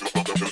Rock, rock, rock.